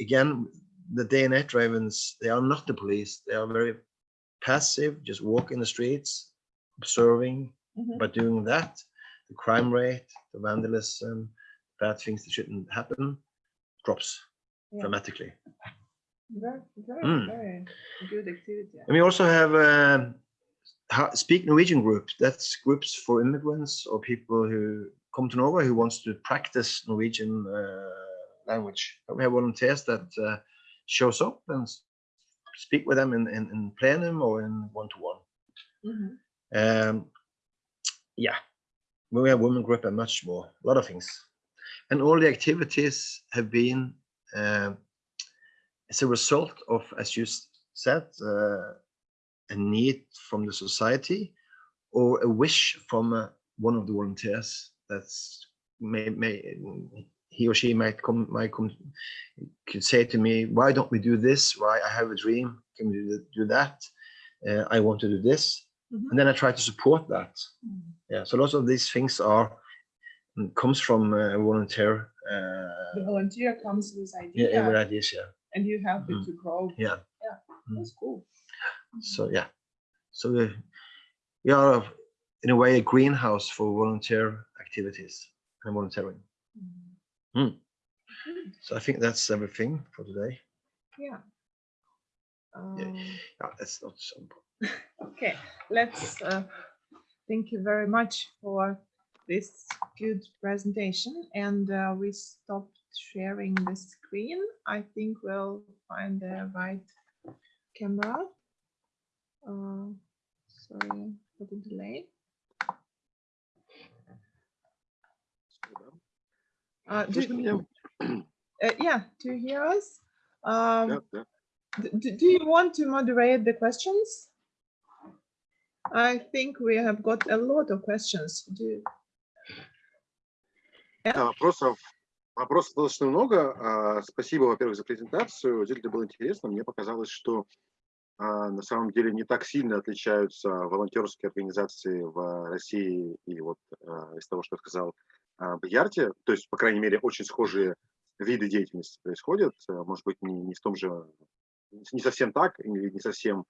again, the day and night ravens, they are not the police. They are very passive, just walk in the streets, observing. Mhm. By doing that, the crime rate, the vandalism, bad things that shouldn't happen, drops Yeah. dramatically. Very, very, Mm. very good activity. And we also have um, Speak Norwegian group. That's groups for immigrants or people who come to Norway who wants to practice Norwegian uh, language. We have volunteers that uh, shows up and speak with them in, in, in plenum or in one-to-one. Mhm. Um, yeah, we have women group and much more, a lot of things. And all the activities have been um as a result of, as you said, uh, a need from the society or a wish from uh, one of the volunteers that's may, may he or she might come might come could say to me why don't we do this why i have a dream can we do, do that uh, i want to do this Mhm. and then i try to support that Mm. yeah so lots of these things are mm, comes from uh, a volunteer The uh volunteer comes with yeah, idea yeah with ideas yeah and you help it Mm. to grow. Yeah. Yeah That's cool. So yeah so we, we are in a way a greenhouse for volunteer activities and volunteering. Mm. So i think that's everything for today Yeah. Um, Yeah, that's not so. Okay, let's, uh, thank you very much for this good presentation and uh, we stopped sharing the screen. I think we'll find the right camera. Uh, Sorry for the delay. Uh, do- меня? uh, Yeah, do you hear us? Um, Да, да. D- d- Do you want to moderate the questions? I think we have got a lot of questions. Do, Да, вопросов, вопросов достаточно много. А, Спасибо, во-первых, за презентацию. Действительно было интересно. Мне показалось, что на самом деле не так сильно отличаются волонтерские организации в России и вот а, из того, что сказал а, Бьярти. То есть, по крайней мере, очень схожие виды деятельности происходят. А, Может быть, не, не в том же, не совсем так, или не совсем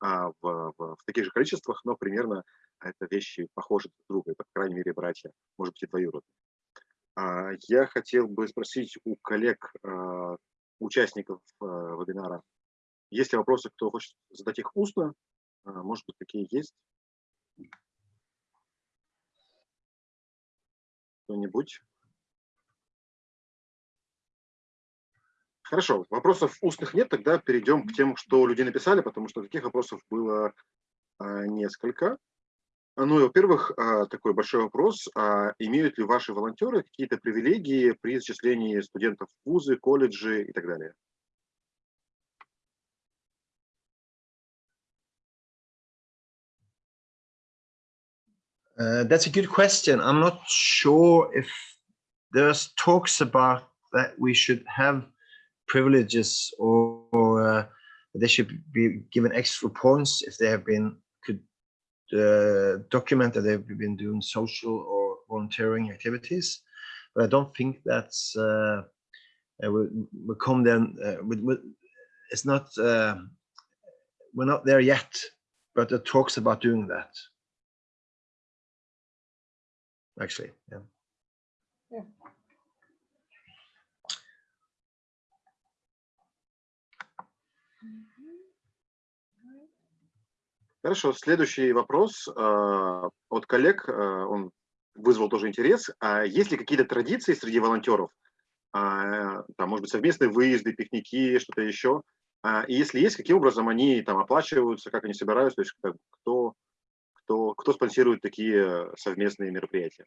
а, в, в- в таких же количествах, но примерно это вещи похожи друг друга. Это, по крайней мере, братья, может быть, и двоюродные. А, Я хотел бы спросить у коллег, а, участников а, вебинара, есть ли вопросы, кто хочет задать их устно? А, Может быть, такие есть? Кто-нибудь? Хорошо, вопросов устных нет, тогда перейдем к тем, что люди написали, потому что таких вопросов было а, несколько. Ну и, во-первых, а, такой большой вопрос. а, Имеют ли ваши волонтеры какие-то привилегии при зачислении студентов в вузы, колледжи и так далее? Uh, that's a good question. I'm not sure if there's talks about that we should have privileges or, or uh, they should be given extra points if they have been could uh, document that they've been doing social or volunteering activities. But I don't think that's uh, uh, we, we come then uh, with, with it's not uh, we're not there yet, but there talks about doing that actually. Yeah. Хорошо, следующий вопрос а, от коллег, а, он вызвал тоже интерес. А есть ли какие-то традиции среди волонтеров? А, Там, может быть, совместные выезды, пикники, что-то еще? А, И если есть, каким образом они там оплачиваются, как они собираются, то есть как- кто, кто, кто спонсирует такие совместные мероприятия?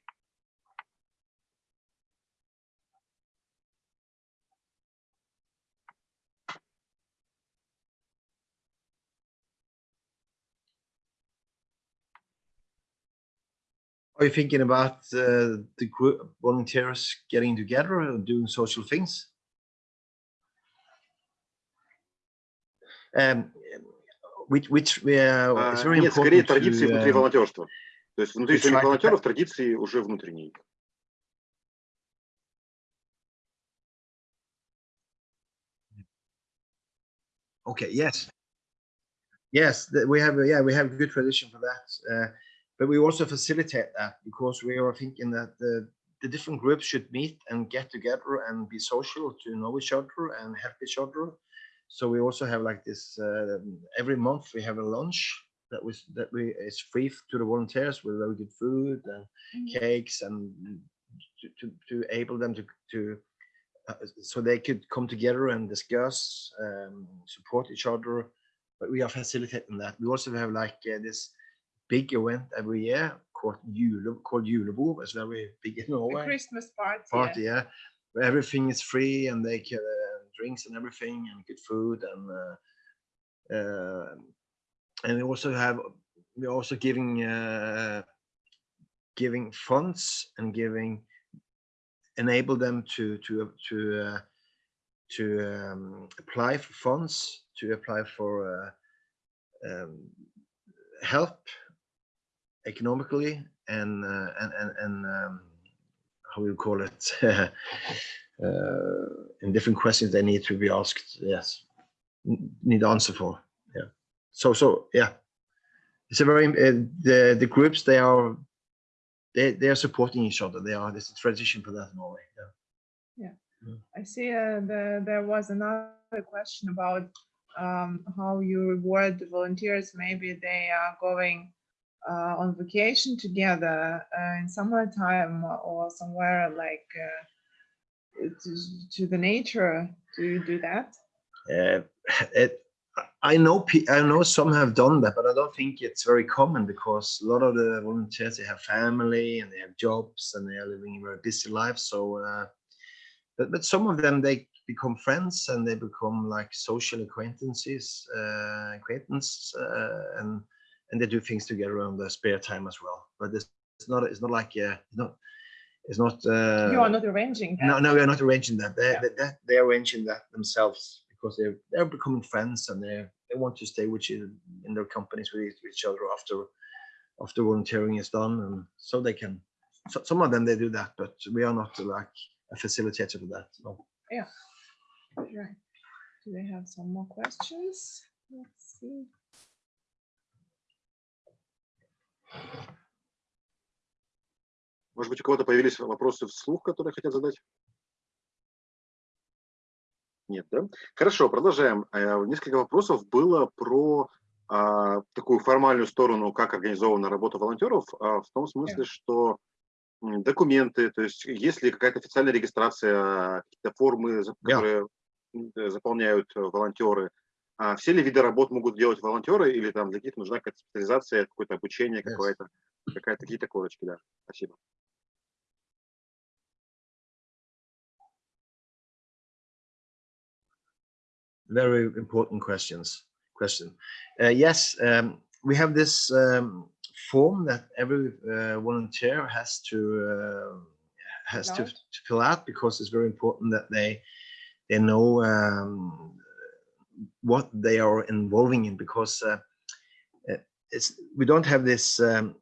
Are you thinking about uh, the group volunteers getting together and doing social things? Um, which which we uh, А, it's very Нет, скорее important традиции to, внутри um, волонтерства. То есть внутри to самих try to волонтеров традиции уже внутренние. Okay, yes. Yes, th- we have, a- yeah, we have a good tradition for that. Uh, but we also facilitate that because we are thinking that the, the different groups should meet and get together and be social to know each other and help each other. so we also have like this, uh, every month we have a lunch that was, that we, is free to the volunteers with very good food and cakes and to, to, to able them to, to uh, so they could come together and discuss, um, support each other. But we are facilitating that. We also have like uh, this big event every year called Jule, called Julebord. It's very big in The Norway. Christmas party. Party, yeah, where everything is free and they can uh, drinks and everything and good food and uh, uh, and we also have we're also giving uh, giving funds and giving enable them to to to uh, to um, apply for funds to apply for uh, um, help economically and uh, and and, and um, how we call it uh, in different questions they need to be asked yes need answer for yeah. So so yeah. It's a very uh, the the groups they are they they are supporting each other. They are there's a tradition for that in norway yeah. I see uh, the, there was another question about um, how you reward the volunteers. Maybe they are going uh, on vacation together uh, in summertime or somewhere like uh, to, the nature. Do you do that? Uh, it, I know I know some have done that, but I don't think it's very common because a lot of the volunteers they have family and they have jobs and they are living a very busy lives. So, uh, but but some of them they become friends and they become like social acquaintances, uh, uh, and and they do things together on their spare time as well. But it's, it's not it's not like uh, not it's not. Uh, you are not arranging that. no, no, we are not arranging that. They, Yeah. they, they- they're arranging that themselves because they're they're becoming friends and they they want to stay with you in their companies with each, other after after volunteering is done, and so they can. So, some of them they do that, but we are not like a facilitator for that. No. Right. Do they have some more questions? Let's see. Может быть, у кого-то появились вопросы вслух, которые хотят задать? Нет, да? Хорошо, продолжаем. Э, Несколько вопросов было про а, такую формальную сторону, как организована работа волонтеров, а, в том смысле, что документы, то есть есть ли какая-то официальная регистрация, какие-то формы, которые м, э, заполняют э, волонтеры. А все ли виды работ могут делать волонтеры или там для каких нужна какая-то специализация, какое-то обучение, Yes. какая-то какие-то корочки, да. Спасибо. Very important questions question. Uh, yes um, we have this um, form that every uh, volunteer has to uh, has to, Fill out. to fill out because it's very important that they they know um, what they are involving in because uh, uh, it's we don't have this um,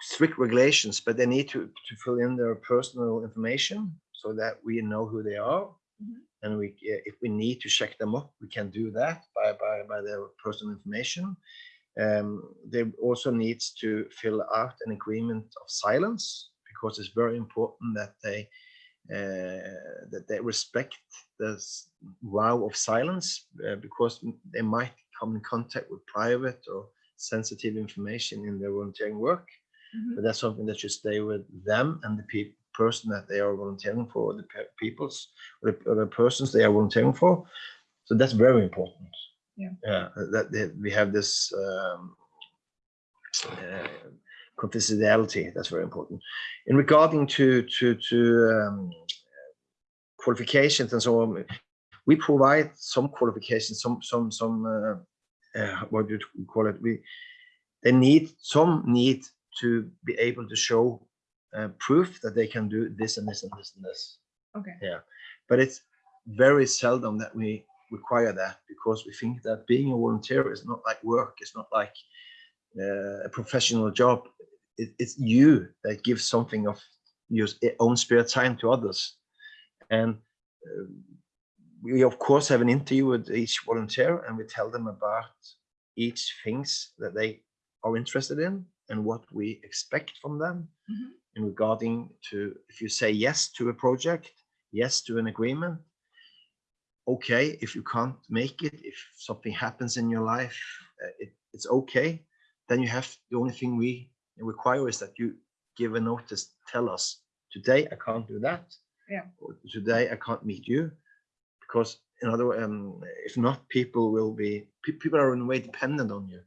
strict regulations but they need to to fill in their personal information so that we know who they are and we uh, if we need to check them up we can do that by by, by their personal information um, they also needs to fill out an agreement of silence because it's very important that they uh, that they respect this vow of silence uh, because they might come in contact with private or sensitive information in their volunteering work Mhm. but that's something that should stay with them and the pe- person that they are volunteering for, the peoples or the, the persons they are volunteering for. So that's very important. Yeah. Yeah, that we have this um, uh, confidentiality. That's very important. In regarding to to to um, qualifications and so on, we provide some qualifications, some some some uh, uh, what do you call it? We they need some need to be able to show uh, proof that they can do this and this and this and this. Okay. Yeah, but it's very seldom that we require that because we think that being a volunteer is not like work. It's not like uh, a professional job. It, it's you that gives something of your own spare time to others. And uh, we of course have an interview with each volunteer and we tell them about each things that they are interested in and what we expect from them Mhm. In regarding to if you say yes to a project yes to an agreement okay if you can't make it if something happens in your life uh, it, it's okay then you have the only thing we require is that you give a notice tell us today i can't do that. Yeah. or today i can't meet you. Because in other um if not people will be people are in a way dependent on you.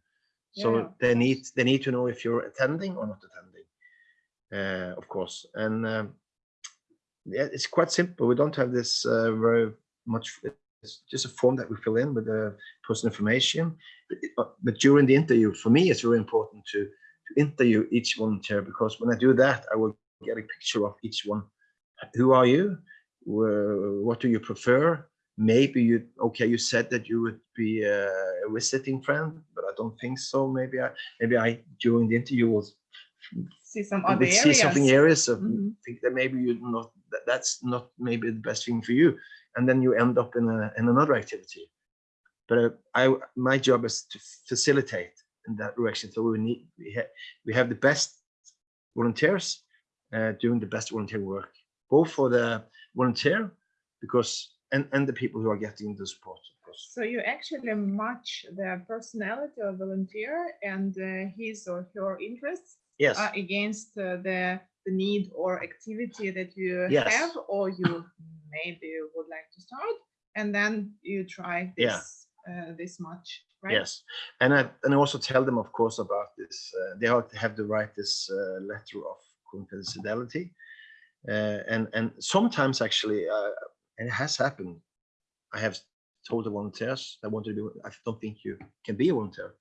So Yeah, they need they need to know if you're attending or not attending of course. And um, yeah it's quite simple. We don't have this uh, very much it's just a form that we fill in with the personal information. But, uh, but during the interview for me it's very important to to interview each volunteer because when i do that i will get a picture of each one. Who are you? What do you prefer? Maybe you okay you said that you would be a visiting friend but i don't think so. Maybe i maybe i during the interview will See some other see something areas of Mhm. think that maybe you not that, that's not maybe the best thing for you and then you end up in a in another activity but uh, i my job is to facilitate in that direction so we need we, ha- we have the best volunteers uh, doing the best volunteer work both for the volunteer because and and the people who are getting the support of course course. So you actually match the personality of volunteer and uh, his or her interests Yes. uh, against uh, the the need or activity that you Yes. have or you maybe would like to start, and then you try this Yeah. uh, this much, right? Yes, and I and I also tell them, of course, about this. Uh, they have to have to write this uh, letter of confidentiality, uh, and and sometimes actually, uh, and it has happened. I have told the volunteers I want to do. I don't think you can be a volunteer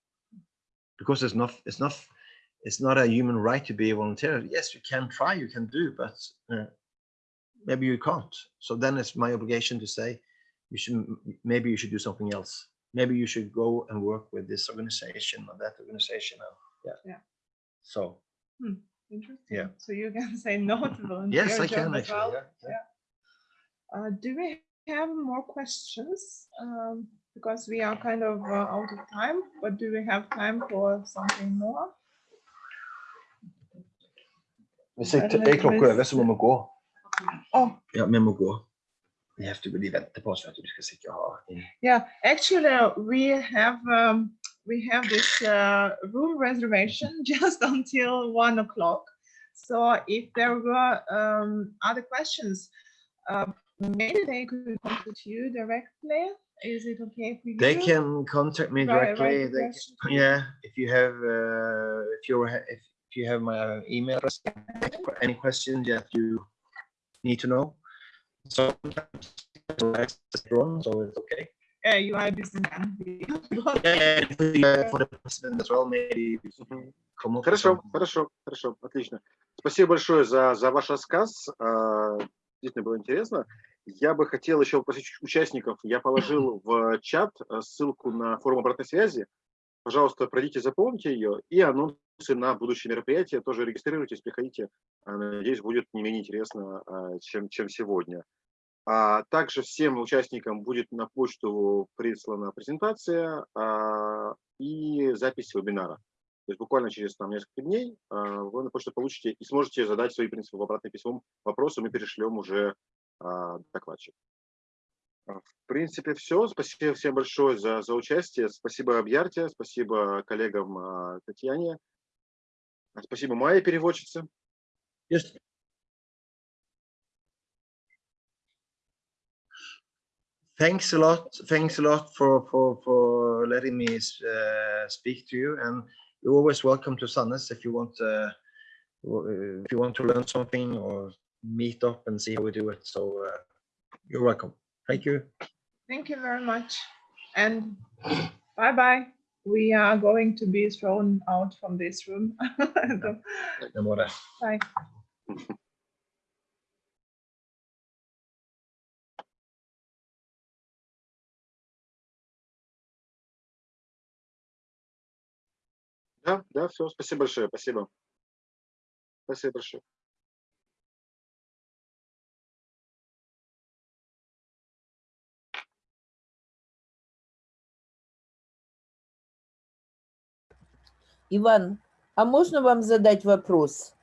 because it's not. It's not. It's not a human right to be a volunteer. Yes, you can try. You can do, but uh, maybe you can't. So then it's my obligation to say, you should. Maybe you should do something else maybe you should go and work with this organization or that organization. or- Yeah. Yeah. So, Interesting. Yeah. So you can say no to volunteer yes, I can actually. well. yeah, yeah. Uh, do we have more questions? Um, because we are kind of uh, out of time, but do we have time for something more? Hvis jeg, Er det jeg klokka hvis- over, så må vi gå. Oh, Ja, vi må gå. Vi have to, de venter på oss, vet du. De skal sikkert ha inn. Yeah, actually, uh, we have um, we have this uh, room reservation just until one o'clock. So if there were um, other questions, uh, maybe they could contact you directly. Is it okay for you? They can contact me Right, right, directly. They can, yeah, if you have, uh, if you if, if you have my email address, any questions that you need to know. So wrong, so it's okay. Uh, you are a businessman. Yeah, and for the, president as well, maybe with Хорошо, хорошо, хорошо, отлично. Спасибо большое за, за ваш рассказ. А, Действительно было интересно. Я бы хотел еще попросить участников. Я положил в чат а, ссылку на форум обратной связи. Пожалуйста, пройдите, запомните ее. И анонсы на будущие мероприятия. Тоже регистрируйтесь, приходите. А, Надеюсь, будет не менее интересно, а, чем, чем сегодня. А также всем участникам будет на почту прислана презентация а, и запись вебинара. То есть буквально через там, несколько дней а, вы на почту получите и сможете задать свои, в принципе, в обратном письмом вопросы, мы перешлем уже а, докладчик. А, В принципе, все. Спасибо всем большое за, за участие. Спасибо Абьярте, спасибо коллегам а, Татьяне. А, Спасибо Майе, переводчице. Just thanks a lot. Thanks a lot for for for letting me uh, speak to you. And you're always welcome to Sandnes if you want. Uh, if you want to learn something or meet up and see how we do it. So uh, you're welcome. Thank you. Thank you very much. And bye bye. We are going to be thrown out from this room. No more. bye. Да, да, все. Спасибо большое. Спасибо. Спасибо большое. Иван, а можно вам задать вопрос?